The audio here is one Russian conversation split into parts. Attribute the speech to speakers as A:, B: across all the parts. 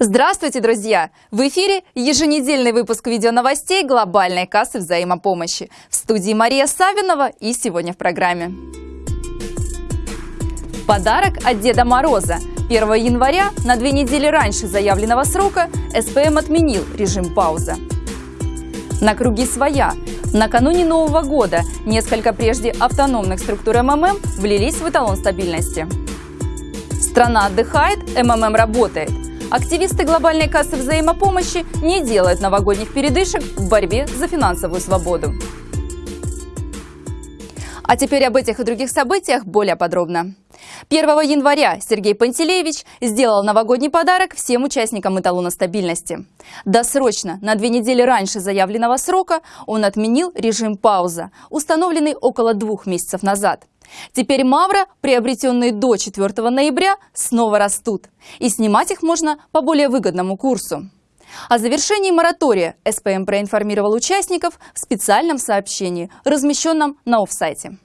A: Здравствуйте, друзья! В эфире еженедельный выпуск видеоновостей глобальной кассы взаимопомощи. В студии Мария Савинова и сегодня в программе. Подарок от Деда Мороза. 1 января, на две недели раньше заявленного срока, СПМ отменил режим пауза. На круги своя. Накануне Нового года несколько прежде автономных структур МММ влились в эталон стабильности. Страна отдыхает, МММ работает. Активисты глобальной кассы взаимопомощи не делают новогодних передышек в борьбе за финансовую свободу. А теперь об этих и других событиях более подробно. 1 января Сергей Пантелеевич сделал новогодний подарок всем участникам эталона стабильности. Досрочно, на две недели раньше заявленного срока, он отменил режим пауза, установленный около двух месяцев назад. Теперь мавра, приобретенные до 4 ноября, снова растут. И снимать их можно по более выгодному курсу. О завершении моратория СПМ проинформировал участников в специальном сообщении, размещенном на офсайте.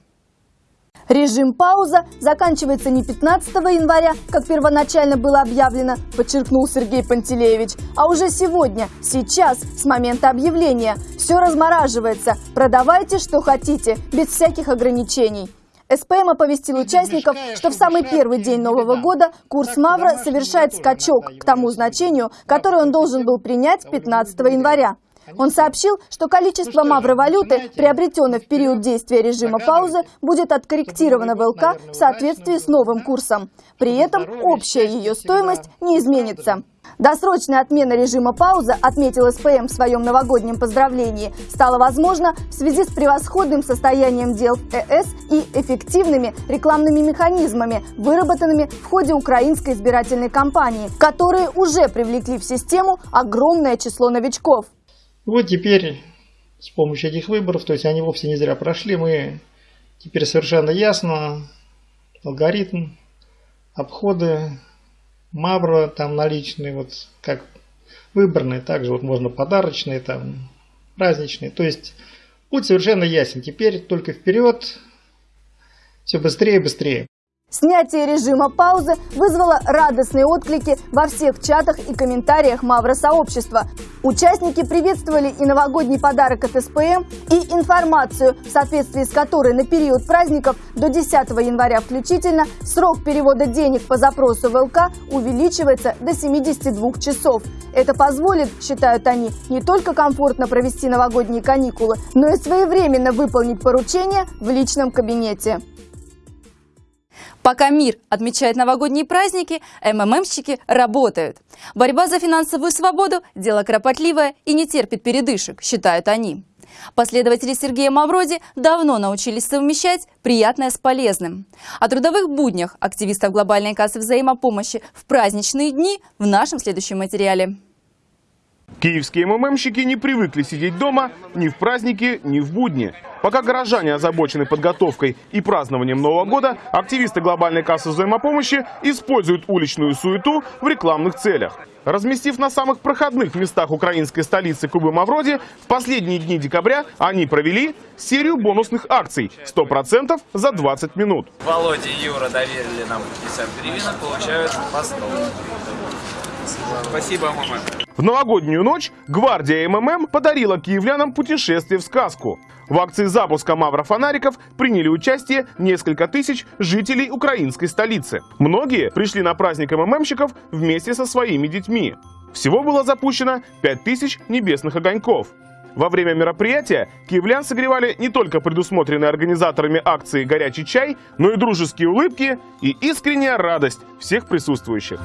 B: Режим пауза заканчивается не 15 января, как первоначально было объявлено, подчеркнул Сергей Пантелеевич, а уже сегодня, сейчас, с момента объявления. Все размораживается. Продавайте, что хотите, без всяких ограничений. СПМ оповестил участников, что в самый первый день Нового года курс Мавра совершает скачок к тому значению, которое он должен был принять 15 января. Он сообщил, что количество мавровалюты, приобретенной в период действия режима паузы, будет откорректировано в ЛК в соответствии с новым курсом. При этом общая ее стоимость не изменится. Досрочная отмена режима паузы, отметил СПМ в своем новогоднем поздравлении, стала возможна в связи с превосходным состоянием дел в ЭС и эффективными рекламными механизмами, выработанными в ходе украинской избирательной кампании, которые уже привлекли в систему огромное число новичков.
C: Вот теперь с помощью этих выборов, то есть они вовсе не зря прошли, мы теперь совершенно ясно алгоритм, обходы, мавра там наличные, вот как выборные, также вот можно подарочные, там праздничные. То есть путь совершенно ясен. Теперь только вперед, все быстрее и быстрее.
B: Снятие режима паузы вызвало радостные отклики во всех чатах и комментариях Мавро-сообщества. Участники приветствовали и новогодний подарок от СПМ, и информацию, в соответствии с которой на период праздников до 10 января включительно срок перевода денег по запросу в ЛК увеличивается до 72 часов. Это позволит, считают они, не только комфортно провести новогодние каникулы, но и своевременно выполнить поручения в личном кабинете.
A: Пока мир отмечает новогодние праздники, МММщики работают. Борьба за финансовую свободу – дело кропотливое и не терпит передышек, считают они. Последователи Сергея Мавроди давно научились совмещать приятное с полезным. О трудовых буднях активистов глобальной кассы взаимопомощи в праздничные дни в нашем следующем материале.
D: Киевские МММщики не привыкли сидеть дома ни в праздники, ни в будни. Пока горожане озабочены подготовкой и празднованием Нового года, активисты глобальной кассы взаимопомощи используют уличную суету в рекламных целях. Разместив на самых проходных местах украинской столицы Кубы Мавроди, в последние дни декабря они провели серию бонусных акций 100% за 20 минут.
E: Володя и Юра доверили нам 50 гривен, получают по 100. Спасибо, мама.
D: В новогоднюю ночь гвардия МММ подарила киевлянам путешествие в сказку. В акции запуска маврофонариков приняли участие несколько тысяч жителей украинской столицы. Многие пришли на праздник МММщиков вместе со своими детьми. Всего было запущено 5000 небесных огоньков. Во время мероприятия киевлян согревали не только предусмотренные организаторами акции «Горячий чай», но и дружеские улыбки и искренняя радость всех присутствующих.